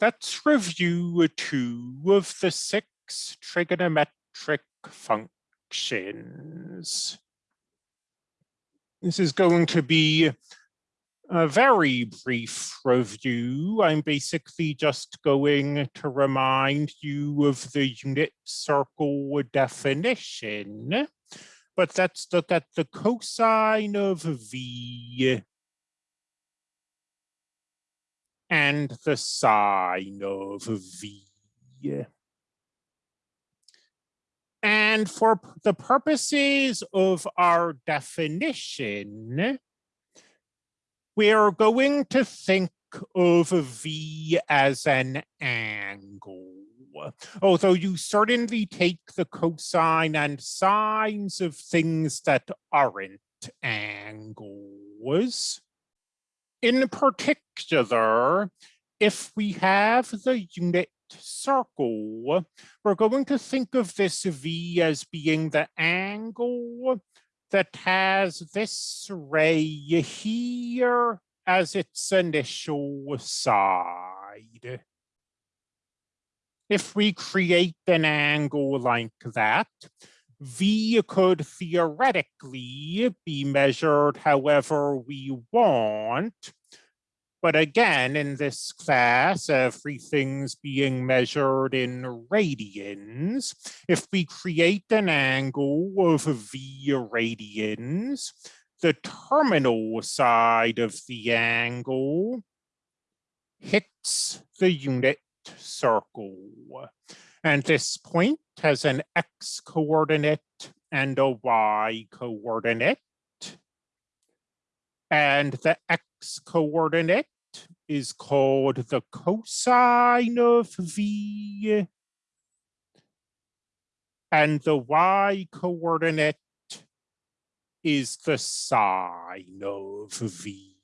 Let's review two of the six trigonometric functions. This is going to be a very brief review. I'm basically just going to remind you of the unit circle definition. But let's look at the cosine of V and the sine of V. And for the purposes of our definition, we are going to think of V as an angle. Although you certainly take the cosine and sines of things that aren't angles. In particular, if we have the unit circle, we're going to think of this V as being the angle that has this ray here as its initial side. If we create an angle like that, V could theoretically be measured however we want. But again, in this class, everything's being measured in radians. If we create an angle of V radians, the terminal side of the angle hits the unit circle. And this point has an x coordinate and a y coordinate. And the x coordinate is called the cosine of v. And the y coordinate is the sine of v.